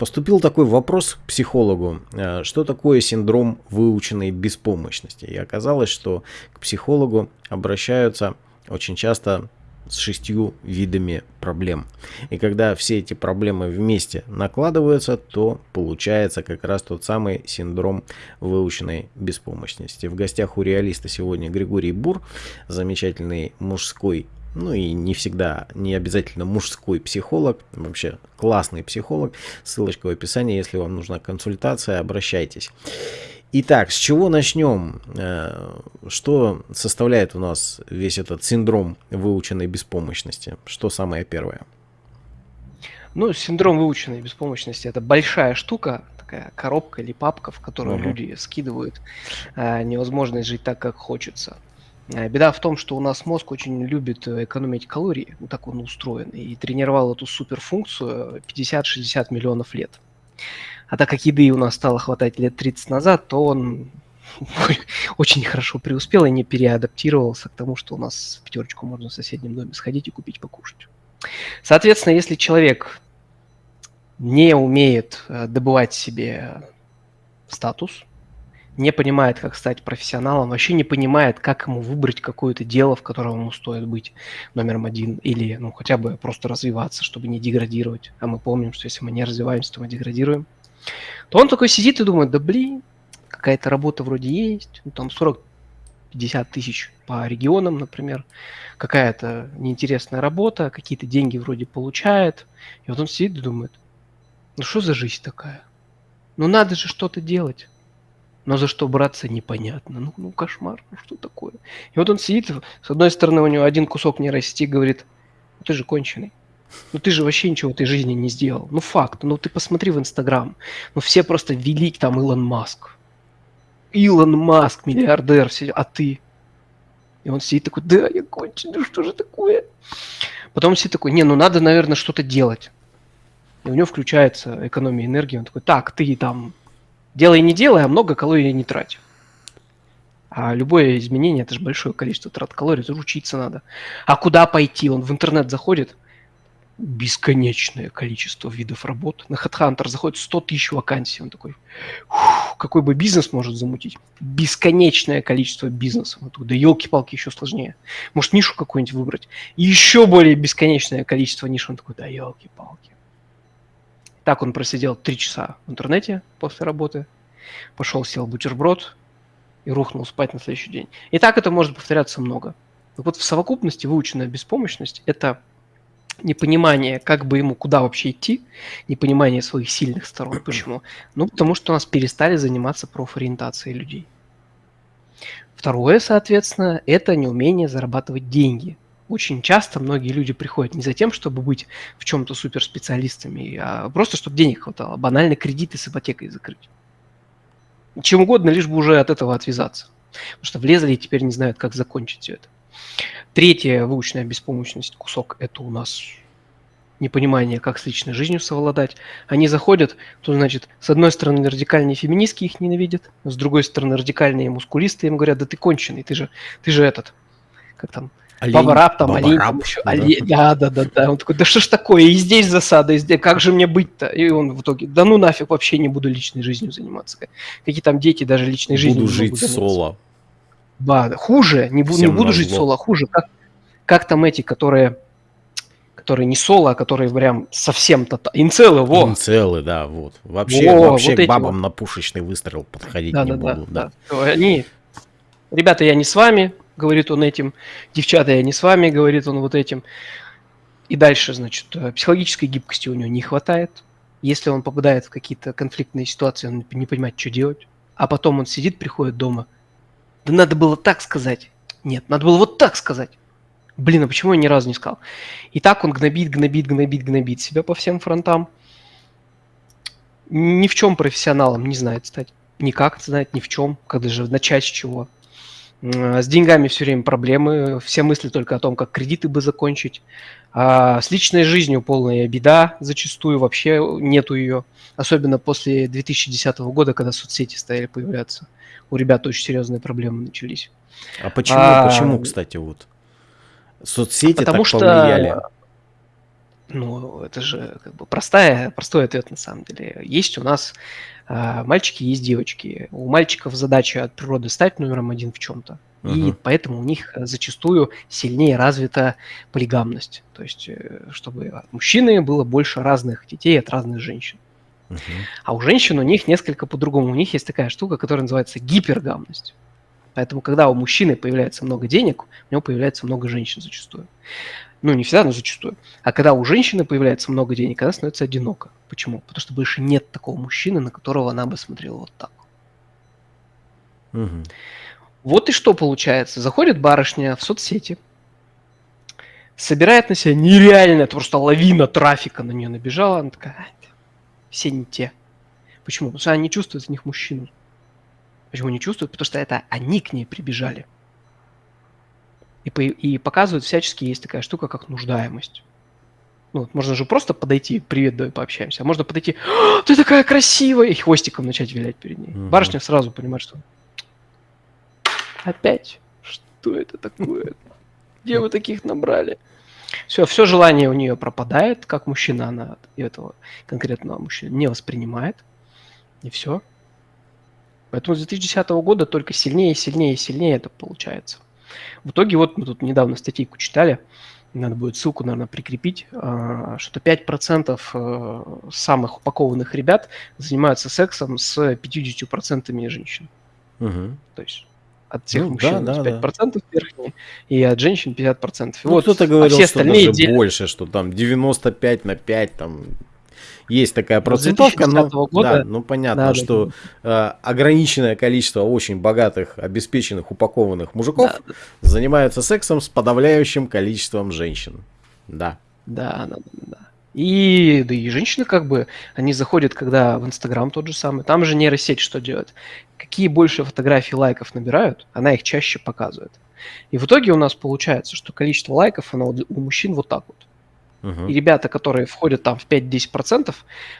Поступил такой вопрос к психологу, э, что такое синдром выученной беспомощности. И оказалось, что к психологу обращаются очень часто с шестью видами проблем. И когда все эти проблемы вместе накладываются, то получается как раз тот самый синдром выученной беспомощности. В гостях у реалиста сегодня Григорий Бур, замечательный мужской ну и не всегда, не обязательно мужской психолог, вообще классный психолог. Ссылочка в описании, если вам нужна консультация, обращайтесь. Итак, с чего начнем? Э, что составляет у нас весь этот синдром выученной беспомощности? Что самое первое? Ну, синдром выученной беспомощности – это большая штука, такая коробка или папка, в которую угу. люди скидывают э, невозможность жить так, как хочется. Э, беда в том, что у нас мозг очень любит экономить калории, вот так он устроен, и тренировал эту суперфункцию 50-60 миллионов лет. А так как еды у нас стало хватать лет 30 назад, то он очень хорошо преуспел и не переадаптировался к тому, что у нас в пятерочку можно в соседнем доме сходить и купить покушать. Соответственно, если человек не умеет э, добывать себе статус, не понимает, как стать профессионалом, вообще не понимает, как ему выбрать какое-то дело, в котором ему стоит быть номером один, или ну, хотя бы просто развиваться, чтобы не деградировать. А мы помним, что если мы не развиваемся, то мы деградируем то он такой сидит и думает, да блин, какая-то работа вроде есть, ну, там 40-50 тысяч по регионам, например, какая-то неинтересная работа, какие-то деньги вроде получает, и вот он сидит и думает, ну что за жизнь такая? Ну надо же что-то делать. Но за что браться непонятно. Ну, ну кошмар, ну что такое? И вот он сидит, с одной стороны у него один кусок не расти, говорит, «Ну, ты же конченый. Ну ты же вообще ничего в этой жизни не сделал. Ну факт. Ну ты посмотри в Инстаграм. Ну все просто велик там Илон Маск. Илон Маск, миллиардер, все, а ты? И он сидит такой, да, я конченый, что же такое? Потом сидит такой, не, ну надо, наверное, что-то делать. И у него включается экономия энергии. Он такой, так, ты там делай не делай, а много калорий не трать. А любое изменение, это же большое количество трат калорий, это учиться надо. А куда пойти? Он в интернет заходит, бесконечное количество видов работ. На HeadHunter заходит 100 тысяч вакансий. Он такой, какой бы бизнес может замутить? Бесконечное количество бизнесов. Да елки-палки, еще сложнее. Может, нишу какую-нибудь выбрать? еще более бесконечное количество ниш. Он такой, да елки-палки. Так он просидел три часа в интернете после работы. Пошел, сел бутерброд и рухнул спать на следующий день. И так это может повторяться много. Вот в совокупности выученная беспомощность – это непонимание, как бы ему куда вообще идти, непонимание своих сильных сторон. Почему? Ну, потому что у нас перестали заниматься профориентацией людей. Второе, соответственно, это неумение зарабатывать деньги. Очень часто многие люди приходят не за тем, чтобы быть в чем-то суперспециалистами, а просто чтобы денег хватало, банально кредиты с ипотекой закрыть. Чем угодно, лишь бы уже от этого отвязаться. Потому что влезли и теперь не знают, как закончить все это. Третья выученная беспомощность кусок – это у нас непонимание, как с личной жизнью совладать. Они заходят, то значит, с одной стороны радикальные феминистки их ненавидят, с другой стороны радикальные мускулисты им говорят, да ты конченый, ты же, ты же этот, как там, Олень, Баба Раб, там, Баба олень, там еще, да. Олень, да, да, да, да. Он такой, да что ж такое, и здесь засада, и здесь, как же мне быть-то? И он в итоге, да ну нафиг, вообще не буду личной жизнью заниматься. Какие там дети даже личной жизнью Буду жить соло. Да, хуже, не, бу, не буду жить соло, хуже. Как, как там эти, которые, которые не соло, а которые прям совсем то инцелы, во. Инцелы, да, вот. Вообще, во, вообще вот к бабам вот. на пушечный выстрел подходить да, не да, буду. Да, да. да. Они, ребята, я не с вами, говорит он этим, девчата, я не с вами, говорит он вот этим. И дальше, значит, э, психологической гибкости у него не хватает. Если он попадает в какие-то конфликтные ситуации, он не понимает, что делать. А потом он сидит, приходит дома – да надо было так сказать. Нет, надо было вот так сказать. Блин, а почему я ни разу не сказал? И так он гнобит, гнобит, гнобит, гнобит себя по всем фронтам. Ни в чем профессионалом не знает стать. Никак знает ни в чем, когда же начать с чего. С деньгами все время проблемы, все мысли только о том, как кредиты бы закончить. А с личной жизнью полная беда, зачастую вообще нету ее. Особенно после 2010 года, когда соцсети стали появляться у ребят очень серьезные проблемы начались. А почему, а, почему, кстати, вот? Соцсети потому так что, повлияли? Ну, это же как бы простая, простой ответ на самом деле. Есть у нас э, мальчики, есть девочки. У мальчиков задача от природы стать номером один в чем-то. Uh-huh. И поэтому у них зачастую сильнее развита полигамность. То есть, э, чтобы от мужчины было больше разных детей от разных женщин. Uh-huh. А у женщин у них несколько по-другому. У них есть такая штука, которая называется гипергамность. Поэтому, когда у мужчины появляется много денег, у него появляется много женщин зачастую. Ну, не всегда, но зачастую. А когда у женщины появляется много денег, она становится одинока. Почему? Потому что больше нет такого мужчины, на которого она бы смотрела вот так. Угу. Вот и что получается. Заходит барышня в соцсети, собирает на себя нереально, просто лавина трафика на нее набежала. Она такая, все не те. Почему? Потому что она не чувствует в них мужчину. Почему не чувствует? Потому что это они к ней прибежали. И, и показывают всячески, есть такая штука, как нуждаемость. Ну, вот можно же просто подойти, привет, давай пообщаемся. А можно подойти, ты такая красивая, и хвостиком начать вилять перед ней. Угу. Барышня сразу понимает, что опять, что это такое? Где вы таких набрали? Все, все желание у нее пропадает, как мужчина она этого конкретного мужчины не воспринимает. И все. Поэтому с 2010 года только сильнее, сильнее, сильнее это получается. В итоге вот мы тут недавно статейку читали, надо будет ссылку, наверное, прикрепить, а, что 5% э, самых упакованных ребят занимаются сексом с 50% женщин. Угу. То есть от всех ну, мужчин да, да, 5% да. верхние, и от женщин 50%. Ну, вот, кто-то говорил, а все что даже дел... больше, что там 95 на 5, там есть такая процентовка, но, года, да, ну понятно, да, что да. Э, ограниченное количество очень богатых, обеспеченных, упакованных мужиков да. занимаются сексом с подавляющим количеством женщин. Да. Да, да, да. И, да и женщины как бы, они заходят, когда в Инстаграм тот же самый, там же нейросеть что делает? Какие больше фотографий лайков набирают, она их чаще показывает. И в итоге у нас получается, что количество лайков, оно у мужчин вот так вот. И ребята, которые входят там в 5-10%,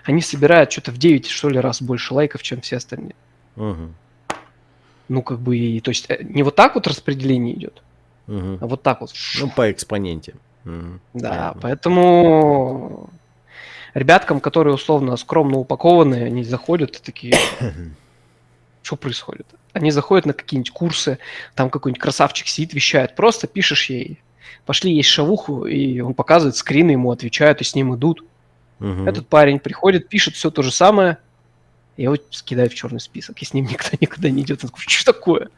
они собирают что-то в 9, что ли, раз больше лайков, чем все остальные. Uh-huh. Ну, как бы, и, то есть э, не вот так вот распределение идет, uh-huh. а вот так вот. Ну, по экспоненте. Uh-huh. Да, Понятно. поэтому ребяткам, которые условно скромно упакованы, они заходят такие, что происходит? Они заходят на какие-нибудь курсы, там какой-нибудь красавчик сидит, вещает, просто пишешь ей пошли есть шавуху, и он показывает скрины, ему отвечают, и с ним идут. Угу. Этот парень приходит, пишет все то же самое, я его скидаю в черный список, и с ним никто никуда не идет. Он такой, что такое?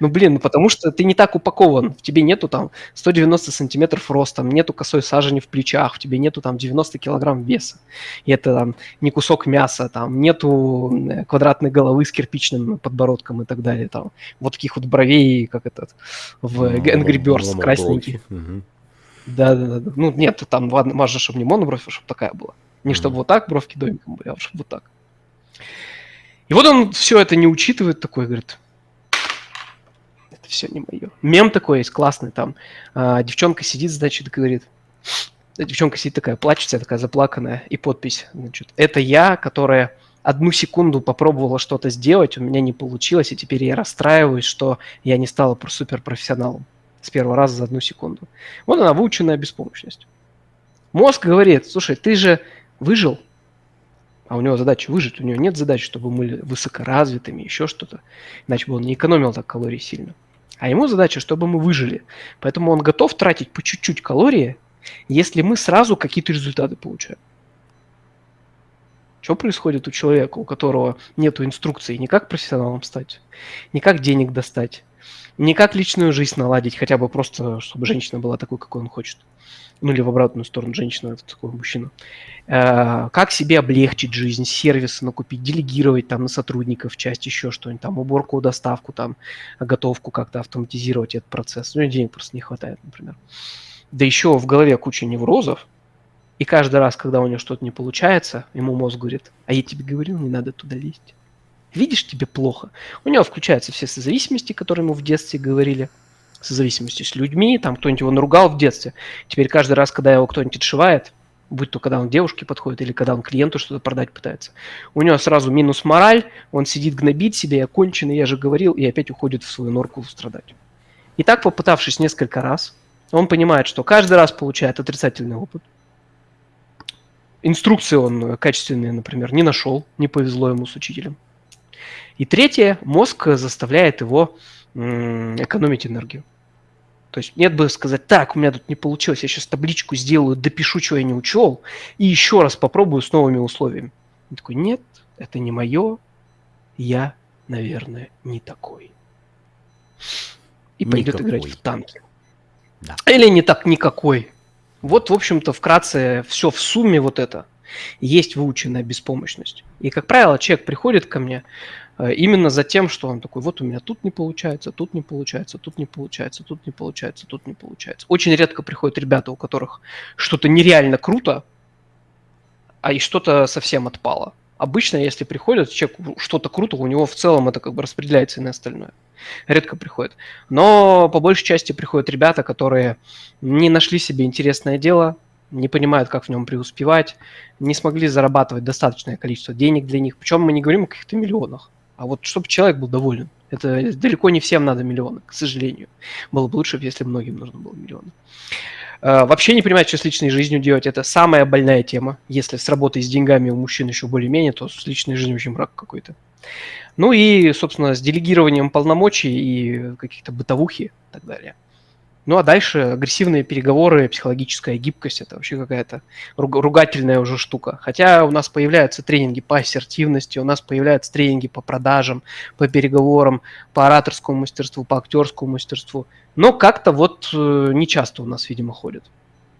Ну, блин, ну потому что ты не так упакован. В тебе нету там 190 сантиметров ростом, нету косой сажени в плечах, в тебе нету там 90 килограмм веса. И это там не кусок мяса, там нету квадратной головы с кирпичным подбородком и так далее. Там вот таких вот бровей, как этот в Angry Birds красненький. Да, да, да. Ну, нет, там важно, чтобы не монобровь, а чтобы такая была. Не чтобы вот так бровки домиком были, а чтобы вот так. И вот он все это не учитывает, такой говорит, это все не мое. Мем такой есть классный там. А, девчонка сидит, значит, говорит, девчонка сидит такая, плачется, такая заплаканная, и подпись, значит, это я, которая одну секунду попробовала что-то сделать, у меня не получилось, и теперь я расстраиваюсь, что я не стала суперпрофессионалом с первого раза за одну секунду. Вот она, выученная беспомощность. Мозг говорит, слушай, ты же выжил, а у него задача выжить, у него нет задачи, чтобы мы были высокоразвитыми, еще что-то, иначе бы он не экономил так калорий сильно. А ему задача, чтобы мы выжили. Поэтому он готов тратить по чуть-чуть калории, если мы сразу какие-то результаты получаем. Что происходит у человека, у которого нет инструкции ни как профессионалом стать, ни как денег достать, ни как личную жизнь наладить, хотя бы просто, чтобы женщина была такой, какой он хочет – ну или в обратную сторону, женщина такой мужчина, э, как себе облегчить жизнь, сервисы накупить, делегировать там на сотрудников часть, еще что-нибудь, там уборку, доставку, там готовку как-то автоматизировать этот процесс. Ну, денег просто не хватает, например. Да еще в голове куча неврозов, и каждый раз, когда у него что-то не получается, ему мозг говорит, а я тебе говорил, не надо туда лезть. Видишь, тебе плохо. У него включаются все созависимости, которые ему в детстве говорили – зависимостью с людьми, там кто-нибудь его наругал в детстве. Теперь каждый раз, когда его кто-нибудь отшивает, будь то когда он девушке подходит или когда он клиенту что-то продать пытается, у него сразу минус мораль, он сидит гнобит себя, я конченый, я же говорил, и опять уходит в свою норку страдать. И так, попытавшись несколько раз, он понимает, что каждый раз получает отрицательный опыт. инструкции он качественные, например, не нашел, не повезло ему с учителем. И третье, мозг заставляет его экономить энергию. То есть нет бы сказать, так, у меня тут не получилось, я сейчас табличку сделаю, допишу, что я не учел, и еще раз попробую с новыми условиями. Он такой, нет, это не мое, я, наверное, не такой. И пойдет никакой. играть в танки. Да. Или не так никакой. Вот, в общем-то, вкратце все в сумме вот это есть выученная беспомощность. И, как правило, человек приходит ко мне э, именно за тем, что он такой, вот у меня тут не получается, тут не получается, тут не получается, тут не получается, тут не получается. Очень редко приходят ребята, у которых что-то нереально круто, а и что-то совсем отпало. Обычно, если приходит человек что-то круто, у него в целом это как бы распределяется и на остальное. Редко приходит. Но по большей части приходят ребята, которые не нашли себе интересное дело, не понимают, как в нем преуспевать, не смогли зарабатывать достаточное количество денег для них. Причем мы не говорим о каких-то миллионах, а вот чтобы человек был доволен. Это далеко не всем надо миллионы, к сожалению. Было бы лучше, если многим нужно было миллионы. Э, вообще не понимать, что с личной жизнью делать. Это самая больная тема. Если с работой с деньгами у мужчин еще более-менее, то с личной жизнью очень мрак какой-то. Ну и, собственно, с делегированием полномочий и каких-то бытовухи и так далее. Ну а дальше агрессивные переговоры, психологическая гибкость – это вообще какая-то ругательная уже штука. Хотя у нас появляются тренинги по ассертивности, у нас появляются тренинги по продажам, по переговорам, по ораторскому мастерству, по актерскому мастерству. Но как-то вот э, не часто у нас, видимо, ходят.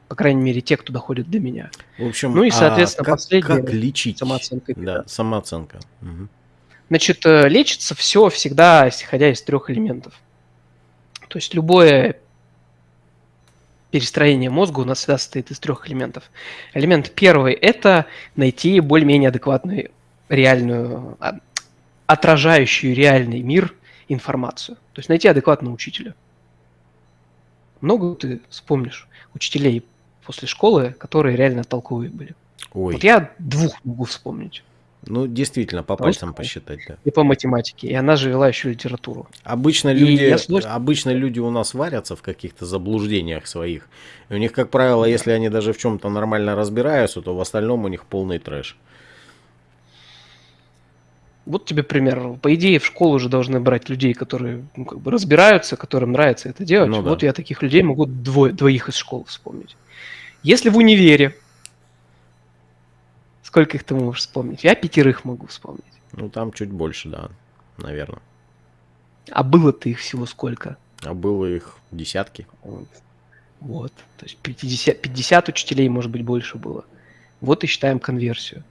По крайней мере, те, кто доходит до меня. В общем, ну и, соответственно, а как, последнее как лечить? Самооценка. Да, самооценка. Угу. Значит, э, лечится все всегда, исходя из трех элементов. То есть любое перестроение мозга у нас всегда состоит из трех элементов. Элемент первый – это найти более-менее адекватную, реальную, а, отражающую реальный мир информацию. То есть найти адекватного учителя. Много ты вспомнишь учителей после школы, которые реально толковые были. Ой. Вот я двух могу вспомнить. Ну, действительно, по пальцам Просто посчитать, да. И по математике. И она же вела еще литературу. Обычно люди, обычно люди у нас варятся в каких-то заблуждениях своих. И у них, как правило, если они даже в чем-то нормально разбираются, то в остальном у них полный трэш. Вот тебе пример. По идее, в школу уже должны брать людей, которые ну, как бы разбираются, которым нравится это делать. Ну, да. Вот я таких людей могу двое, двоих из школы вспомнить. Если в универе Сколько их ты можешь вспомнить? Я пятерых могу вспомнить. Ну, там чуть больше, да, наверное. А было-то их всего сколько? А было их десятки. Вот. То есть 50, 50 учителей, может быть, больше было. Вот и считаем конверсию.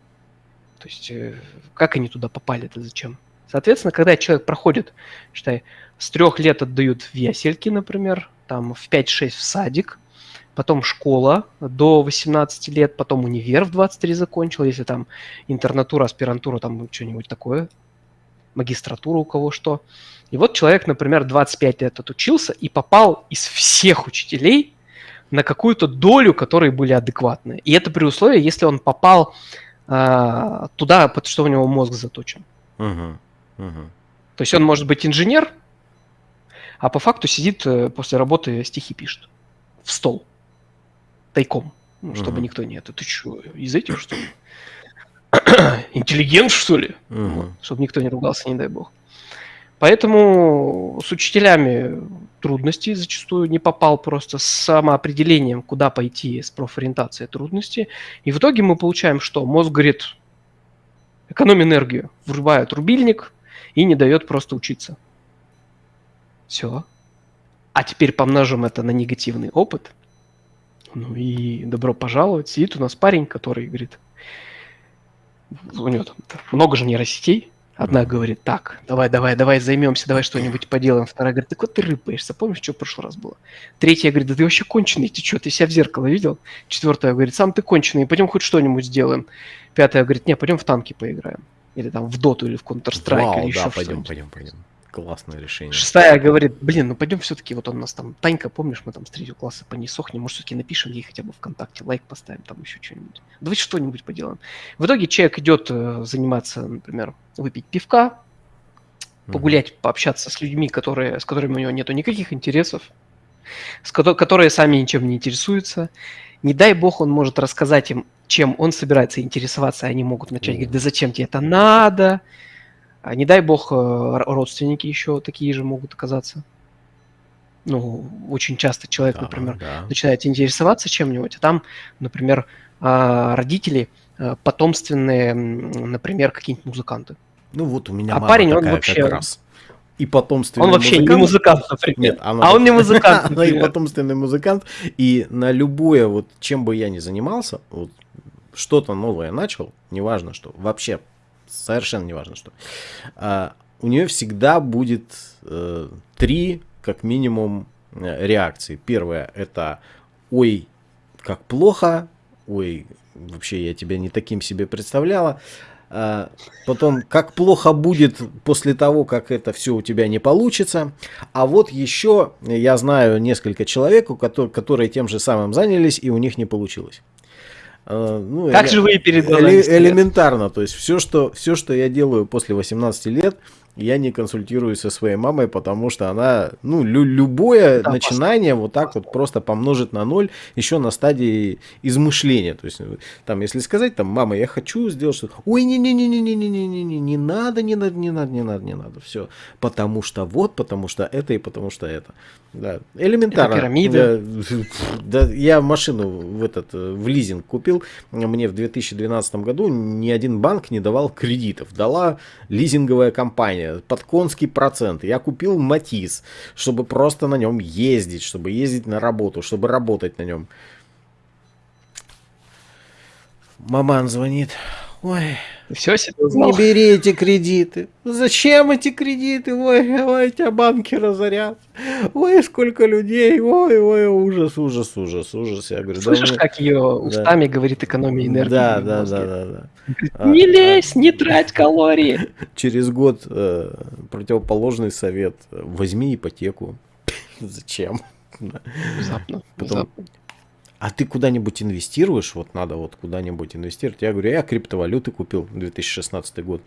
То есть э, как они туда попали это зачем? Соответственно, когда человек проходит, считай, с трех лет отдают в ясельки, например, там в 5-6 в садик, потом школа до 18 лет, потом универ в 23 закончил, если там интернатура, аспирантура, там что-нибудь такое, магистратура у кого что. И вот человек, например, 25 лет отучился и попал из всех учителей на какую-то долю, которые были адекватные. И это при условии, если он попал э, туда, под что у него мозг заточен. Uh-huh. Uh-huh. То есть он может быть инженер, а по факту сидит э, после работы стихи пишет в стол тайком, ну, чтобы угу. никто не это. Ты что, из этих, что ли? Интеллигент, что ли? Угу. чтобы никто не ругался, не дай бог. Поэтому с учителями трудности зачастую не попал просто с самоопределением, куда пойти с профориентацией трудности. И в итоге мы получаем что? Мозг говорит, экономь энергию, врубает рубильник и не дает просто учиться. Все. А теперь помножим это на негативный опыт – ну и добро пожаловать. Сидит у нас парень, который говорит, у него там много же нейросетей. Одна говорит, так, давай, давай, давай займемся, давай что-нибудь поделаем. Вторая говорит, так вот ты рыпаешься, помнишь, что в прошлый раз было? Третья говорит, да ты вообще конченый, ты что, ты себя в зеркало видел? Четвертая говорит, сам ты конченый, пойдем хоть что-нибудь сделаем. Пятая говорит, не, пойдем в танки поиграем. Или там в доту, или в Counter-Strike, или еще да, пойдем, пойдем, пойдем. Классное решение. Шестая говорит, блин, ну пойдем все-таки, вот он у нас там, Танька, помнишь, мы там с третьего класса по ней сохнем, может, все-таки напишем ей хотя бы ВКонтакте, лайк поставим, там еще что-нибудь. Давайте что-нибудь поделаем. В итоге человек идет э, заниматься, например, выпить пивка, погулять, mm-hmm. пообщаться с людьми, которые, с которыми у него нету никаких интересов, с ко- которые сами ничем не интересуются, Не дай бог он может рассказать им, чем он собирается интересоваться, и они могут начать говорить, да зачем тебе это надо? А не дай бог э, родственники еще такие же могут оказаться. Ну, очень часто человек, да, например, да. начинает интересоваться чем-нибудь, а там, например, а, родители э, потомственные, например, какие-нибудь музыканты. Ну вот у меня а парень, он вообще как раз и потомственный Он вообще музыкант. не музыкант, например. Нет, она, а он не музыкант. Она и потомственный музыкант. И на любое, вот чем бы я ни занимался, вот, что-то новое начал, неважно что, вообще совершенно неважно что, а, у нее всегда будет э, три, как минимум, э, реакции. Первое это «Ой, как плохо», «Ой, вообще я тебя не таким себе представляла», а, потом, как плохо будет после того, как это все у тебя не получится. А вот еще я знаю несколько человек, которые, которые тем же самым занялись, и у них не получилось. А, ну, как же вы передали? Элементарно. То есть все что, все, что я делаю после 18 лет, я не консультируюсь со своей мамой, потому что она, ну, лю любое да, начинание вот так вот просто помножит на ноль еще на стадии измышления. То есть, там, если сказать, там, мама, я хочу сделать что-то, ой, не-не-не-не-не-не-не-не, не не надо, не надо, не надо, не надо, не надо, все. Потому что вот, потому что это и потому что это. Да, элементарно. Это пирамида. Да, да, я машину в этот, в лизинг купил, мне в 2012 году ни один банк не давал кредитов, дала лизинговая компания под конский процент. Я купил Матис, чтобы просто на нем ездить, чтобы ездить на работу, чтобы работать на нем. Маман звонит. Ой, все себе узнал. Не бери эти кредиты. Зачем эти кредиты? Ой, ой, тебя банки разорят. Ой, сколько людей. Ой, ой, ужас, ужас, ужас, ужас. Я говорю, Слышишь, да, как ее устами да. говорит экономия энергии? Да, да, да, да, да. Не лезь, не трать калории. Через год э, противоположный совет. Возьми ипотеку. Зачем? Внезапно. Потом, внезапно а ты куда-нибудь инвестируешь, вот надо вот куда-нибудь инвестировать. Я говорю, я криптовалюты купил 2016 год.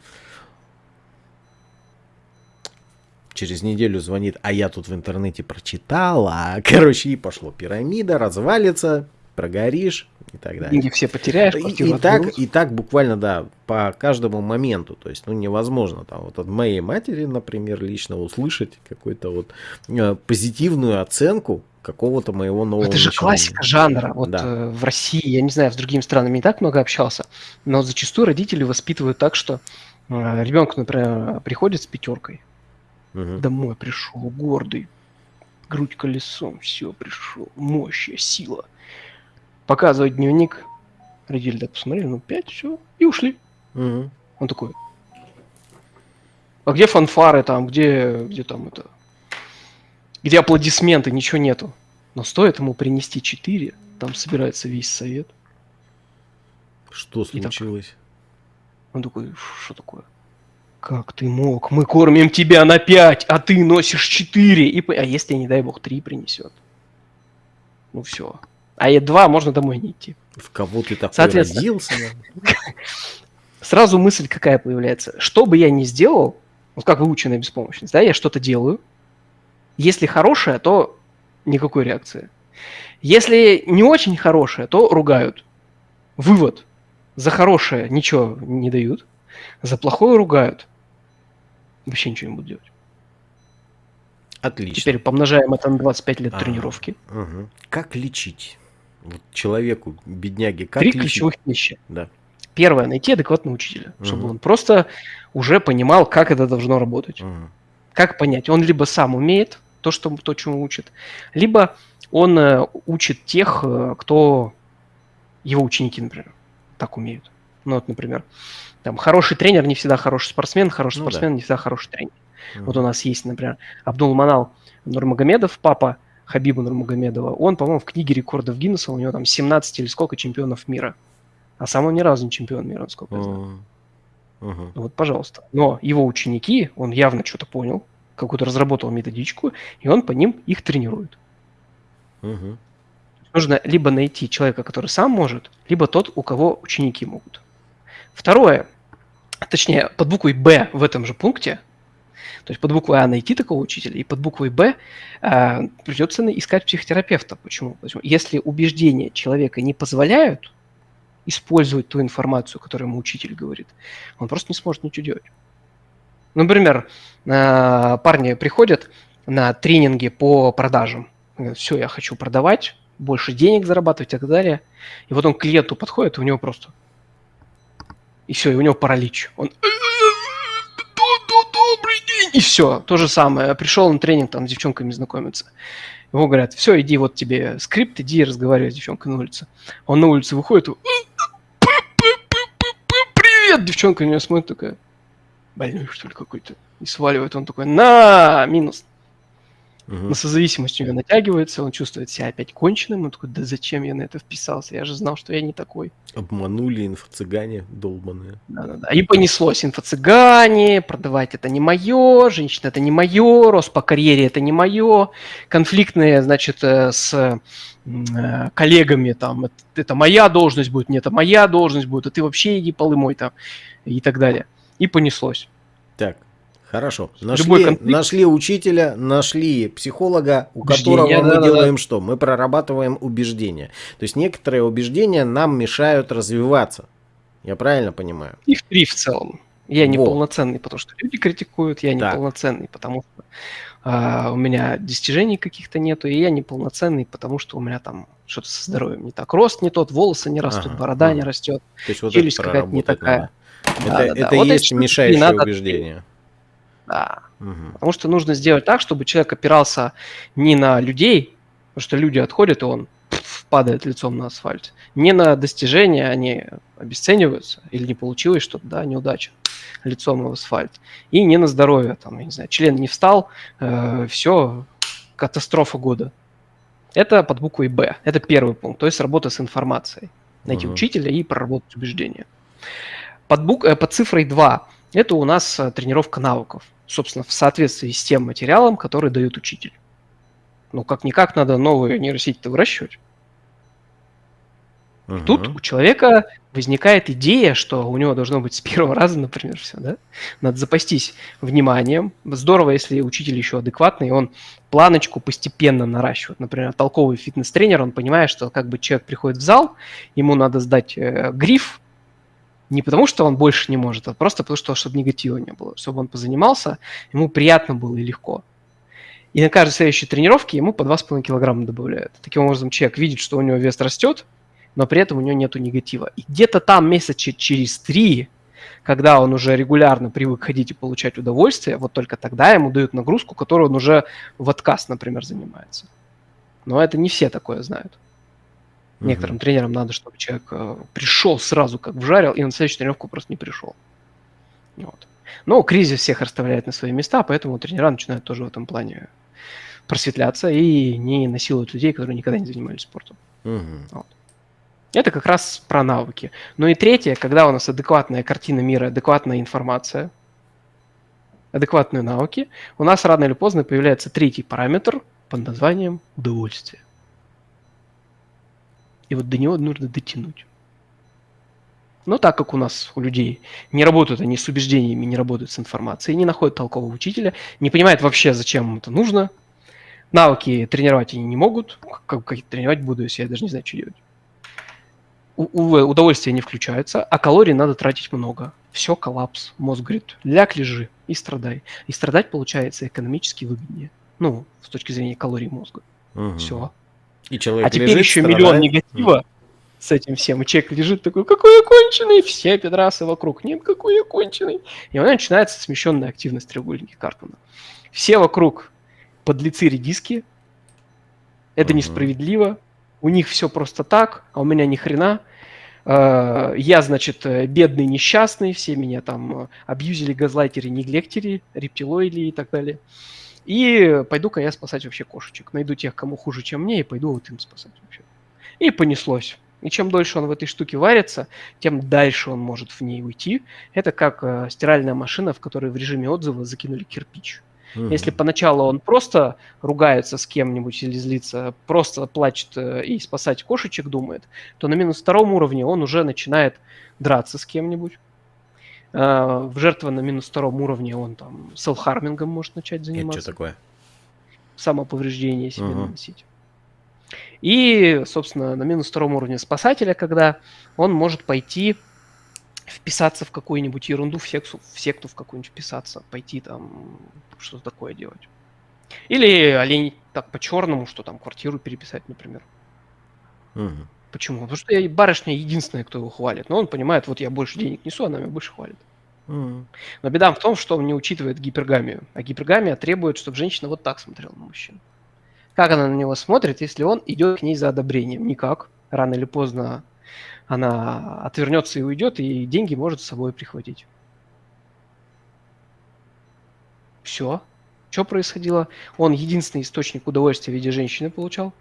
Через неделю звонит, а я тут в интернете прочитала. Короче, и пошло пирамида, развалится, прогоришь и так далее. Деньги все потеряешь, и, и так, и так буквально, да, по каждому моменту. То есть, ну, невозможно там вот от моей матери, например, лично услышать какую-то вот э, позитивную оценку какого-то моего нового Это же начинания. классика жанра. Вот да. э, в России, я не знаю, с другими странами не так много общался, но зачастую родители воспитывают так, что э, ребенок, например, приходит с пятеркой, угу. домой пришел гордый, грудь колесом, все, пришел, мощь, сила. Показывает дневник, родители так посмотрели, ну пять, все, и ушли. Угу. Он такой, а где фанфары там, где, где там это, где аплодисменты, ничего нету. Но стоит ему принести 4, там собирается весь совет. Что случилось? Так, он такой, что такое? Как ты мог? Мы кормим тебя на 5, а ты носишь 4. И... А если, не дай бог, 3 принесет? Ну все. А я 2, можно домой не идти. В кого ты такой родился? Сразу мысль какая появляется. Что бы я ни сделал, вот как выученная беспомощность, да, я что-то делаю, если хорошая, то никакой реакции. Если не очень хорошая, то ругают. Вывод. За хорошее ничего не дают, за плохое ругают. Вообще ничего не будут делать. Отлично. Теперь помножаем это на 25 лет а, тренировки. Угу. Как лечить? Вот человеку, бедняге, как Три ключевых вещи. Да. Первое, найти адекватного учителя, угу. чтобы он просто уже понимал, как это должно работать. Угу. Как понять? Он либо сам умеет, то, что, то чему учит. Либо он э, учит тех, э, кто его ученики, например, так умеют. Ну вот, например, там хороший тренер не всегда хороший спортсмен, хороший ну, спортсмен да. не всегда хороший тренер. Mm-hmm. Вот у нас есть, например, Абдул Манал Нурмагомедов, папа Хабиба Нурмагомедова. Он, по-моему, в книге рекордов Гиннесса, у него там 17 или сколько чемпионов мира. А сам он ни разу не чемпион мира, насколько я знаю. Uh-huh. Вот, пожалуйста. Но его ученики, он явно что-то понял, какую-то разработал методичку, и он по ним их тренирует. Угу. Нужно либо найти человека, который сам может, либо тот, у кого ученики могут. Второе, точнее, под буквой «Б» в этом же пункте, То есть под буквой А найти такого учителя, и под буквой Б э, придется искать психотерапевта. Почему? Почему? Если убеждения человека не позволяют использовать ту информацию, которую ему учитель говорит, он просто не сможет ничего делать. Например, э, парни приходят на тренинги по продажам. Говорят, все, я хочу продавать, больше денег зарабатывать и так далее. И вот он к клиенту подходит, и у него просто... И все, и у него паралич. Он... И все, то же самое. Пришел на тренинг там с девчонками знакомиться. Ему говорят, все, иди, вот тебе скрипт, иди разговаривай с девчонкой на улице. Он на улице выходит, привет, девчонка на него смотрит такая, больной что ли какой-то. И сваливает он такой, на, минус. Угу. На созависимость у него натягивается, он чувствует себя опять конченным, он такой, да зачем я на это вписался, я же знал, что я не такой. Обманули инфо-цыгане долбаные. Да-да-да, и понеслось инфо-цыгане, продавать это не мое, женщина это не мое, рост по карьере это не мое, конфликтные, значит, э, с э, коллегами, там, это, это моя должность будет, нет, это моя должность будет, а ты вообще иди полы мой там, и так далее. И понеслось. Так, Хорошо. Нашли, нашли учителя, нашли психолога, у убеждения, которого мы да, делаем да. что? Мы прорабатываем убеждения. То есть некоторые убеждения нам мешают развиваться. Я правильно понимаю? Их три в целом. Я не полноценный, потому что люди критикуют, я не так. полноценный, потому что а, у меня достижений каких-то нету, и я не полноценный, потому что у меня там что-то со здоровьем не так. Рост не тот, волосы не растут, ага, борода ага. не растет, То есть вот челюсть какая-то не такая. Надо. Да, это да, это да. и вот есть мешающее убеждение. Надо да. Угу. Потому что нужно сделать так, чтобы человек опирался не на людей, потому что люди отходят, и он падает лицом на асфальт. Не на достижения, они обесцениваются, или не получилось что-то, да, неудача лицом в асфальт. И не на здоровье, там, я не знаю, член не встал, э, все, катастрофа года. Это под буквой Б. Это первый пункт, то есть работа с информацией. Найти угу. учителя и проработать убеждения. Под, бук... Э, под цифрой 2 это у нас э, тренировка навыков собственно, в соответствии с тем материалом, который дает учитель. Ну, как-никак надо новые нейросети-то выращивать. Угу. Тут у человека возникает идея, что у него должно быть с первого раза, например, все, да? Надо запастись вниманием. Здорово, если учитель еще адекватный, он планочку постепенно наращивает. Например, толковый фитнес-тренер, он понимает, что как бы человек приходит в зал, ему надо сдать э, гриф, не потому, что он больше не может, а просто потому, что чтобы негатива не было, чтобы он позанимался, ему приятно было и легко. И на каждой следующей тренировке ему по 2,5 килограмма добавляют. Таким образом, человек видит, что у него вес растет, но при этом у него нет негатива. И где-то там месяца через три, когда он уже регулярно привык ходить и получать удовольствие, вот только тогда ему дают нагрузку, которую он уже в отказ, например, занимается. Но это не все такое знают. Некоторым тренерам надо, чтобы человек э, пришел сразу, как вжарил, и на следующую тренировку просто не пришел. Вот. Но кризис всех расставляет на свои места, поэтому тренера начинают тоже в этом плане просветляться и не насилуют людей, которые никогда не занимались спортом. Угу. Вот. Это как раз про навыки. Ну и третье, когда у нас адекватная картина мира, адекватная информация, адекватные навыки, у нас рано или поздно появляется третий параметр под названием удовольствие. И вот до него нужно дотянуть. Но так как у нас, у людей, не работают они с убеждениями, не работают с информацией, не находят толкового учителя, не понимают вообще, зачем им это нужно, навыки тренировать они не могут, как, как тренировать буду, если я даже не знаю, что делать. У, у, удовольствие не включается, а калорий надо тратить много. Все, коллапс. Мозг говорит, ляг, лежи и страдай. И страдать получается экономически выгоднее. Ну, с точки зрения калорий мозга. Угу. Все. И человек а теперь лежит, еще страдает. миллион негатива с этим всем. И человек лежит такой, какой я конченый, все педрасы вокруг, нет, какой я конченый. И у него начинается смещенная активность треугольника Карпмана. Все вокруг подлецы редиски, это mm-hmm. несправедливо, у них все просто так, а у меня ни хрена. Uh, я, значит, бедный, несчастный, все меня там э, абьюзили, газлайтери, неглектери, рептилоиды и так далее. И пойду-ка я спасать вообще кошечек. Найду тех, кому хуже, чем мне, и пойду вот им спасать вообще. И понеслось. И чем дольше он в этой штуке варится, тем дальше он может в ней уйти. Это как э, стиральная машина, в которой в режиме отзыва закинули кирпич. Угу. Если поначалу он просто ругается с кем-нибудь или злится, просто плачет э, и спасать кошечек думает, то на минус втором уровне он уже начинает драться с кем-нибудь, в жертва на минус втором уровне он там селфхармингом может начать заниматься. Это что такое? Самоповреждение себе угу. наносить. И, собственно, на минус втором уровне спасателя, когда он может пойти вписаться в какую-нибудь ерунду, в секту, в секту в какую-нибудь вписаться, пойти там что-то такое делать. Или олень так по-черному, что там квартиру переписать, например. Угу. Почему? Потому что я, барышня единственная, кто его хвалит. Но он понимает, вот я больше денег несу, она меня больше хвалит. Угу. Но беда в том, что он не учитывает гипергамию. А гипергамия требует, чтобы женщина вот так смотрела на мужчину. Как она на него смотрит, если он идет к ней за одобрением? Никак. Рано или поздно она отвернется и уйдет, и деньги может с собой прихватить. Все. Что происходило? Он единственный источник удовольствия в виде женщины получал,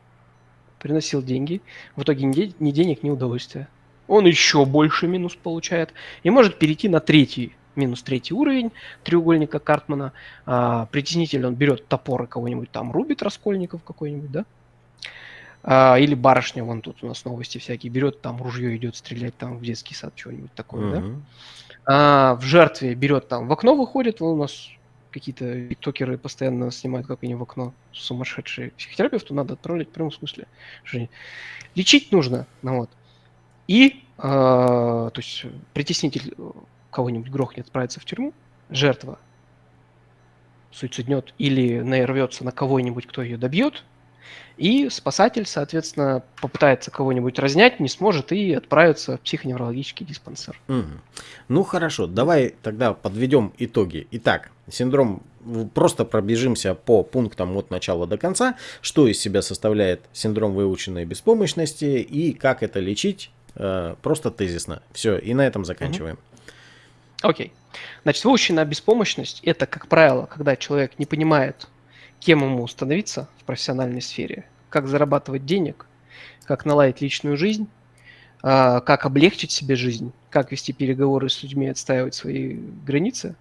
приносил деньги. В итоге ни денег, ни удовольствия. Он еще больше минус получает и может перейти на третий минус третий уровень треугольника Картмана. А, притеснитель, он берет топор и кого-нибудь там рубит, Раскольников какой-нибудь, да? А, или барышня, вон тут у нас новости всякие, берет там ружье, идет стрелять там в детский сад, что-нибудь такое, uh-huh. да? А, в жертве берет там, в окно выходит, вон у нас какие-то токеры постоянно снимают, как они в окно сумасшедшие. Психотерапевту надо отправлять в прямом смысле. Лечить нужно, ну вот. И, э, то есть, притеснитель кого-нибудь грохнет, отправится в тюрьму, жертва суициднет или нарвется на кого-нибудь, кто ее добьет, и спасатель, соответственно, попытается кого-нибудь разнять, не сможет и отправится в психоневрологический диспансер. Угу. Ну хорошо, давай тогда подведем итоги. Итак, синдром просто пробежимся по пунктам от начала до конца, что из себя составляет синдром выученной беспомощности и как это лечить, э, просто тезисно. Все, и на этом заканчиваем. Окей. Okay. Значит, выученная беспомощность – это, как правило, когда человек не понимает, кем ему становиться в профессиональной сфере, как зарабатывать денег, как наладить личную жизнь, а, как облегчить себе жизнь, как вести переговоры с людьми, отстаивать свои границы,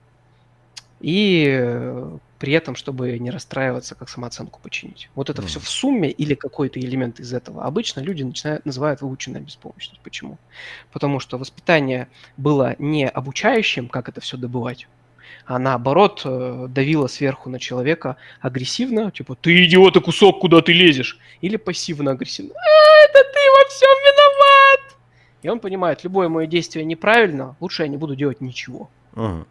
и э, при этом, чтобы не расстраиваться, как самооценку починить. Вот это mm. все в сумме или какой-то элемент из этого. Обычно люди начинают, называют выученная беспомощность. Почему? Потому что воспитание было не обучающим, как это все добывать, а наоборот э, давила сверху на человека агрессивно, типа «ты идиот и кусок, куда ты лезешь?» или пассивно-агрессивно «А, это ты во всем виноват!» И он понимает, любое мое действие неправильно, лучше я не буду делать ничего. Угу.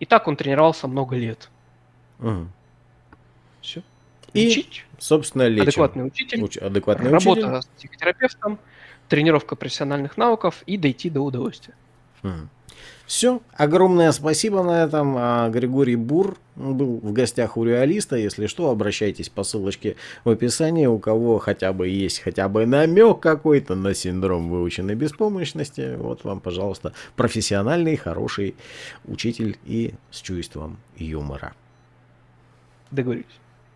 И так он тренировался много лет. Угу. Все. И, Лечить. собственно, лечим. Адекватный учитель. Уч- адекватный работа учитель. с психотерапевтом, тренировка профессиональных навыков и дойти до удовольствия. Угу. Все. Огромное спасибо на этом. А, Григорий Бур был в гостях у реалиста. Если что, обращайтесь по ссылочке в описании. У кого хотя бы есть хотя бы намек какой-то на синдром выученной беспомощности, вот вам, пожалуйста, профессиональный, хороший учитель и с чувством юмора. Договорились.